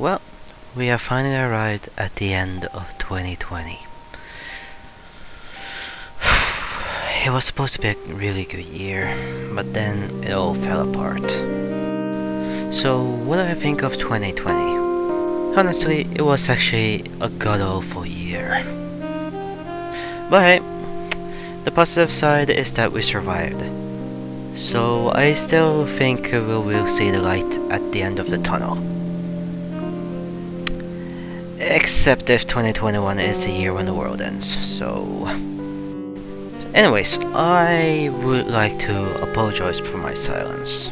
Well, we have finally arrived at the end of 2020. It was supposed to be a really good year, but then it all fell apart. So, what do I think of 2020? Honestly, it was actually a god-awful year. But hey, the positive side is that we survived. So I still think we will see the light at the end of the tunnel. Except if 2021 is the year when the world ends, so... Anyways, I would like to apologize for my silence.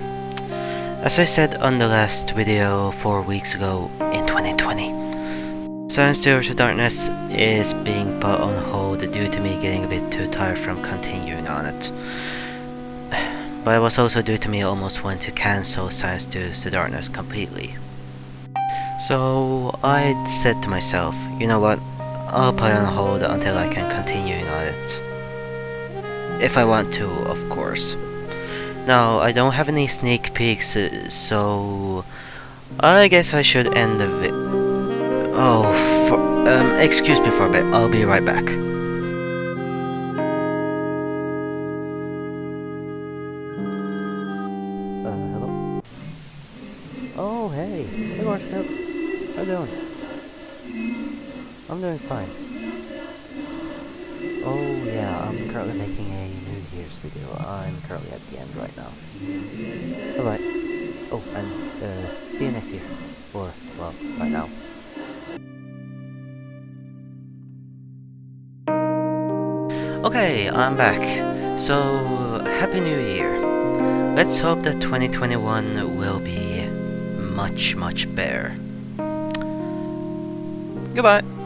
As I said on the last video 4 weeks ago in 2020, Science Tours of Darkness is being put on hold due to me getting a bit too tired from continuing on it. But it was also due to me almost wanting to cancel Science Tours of Darkness completely. So I said to myself, you know what, I'll put on hold until I can continue on it. If I want to, of course. Now, I don't have any sneak peeks, uh, so... I guess I should end the vi- Oh, for, um, excuse me for a bit, I'll be right back. Uh, hello? Oh, hey! Hey, Marshall! How are you doing? I'm doing fine. Oh yeah, I'm currently making a New Year's video. I'm currently at the end right now. Alright. Oh, and uh, see you next year. Or, well, right now. Okay, I'm back. So, Happy New Year. Let's hope that 2021 will be much, much better. Goodbye.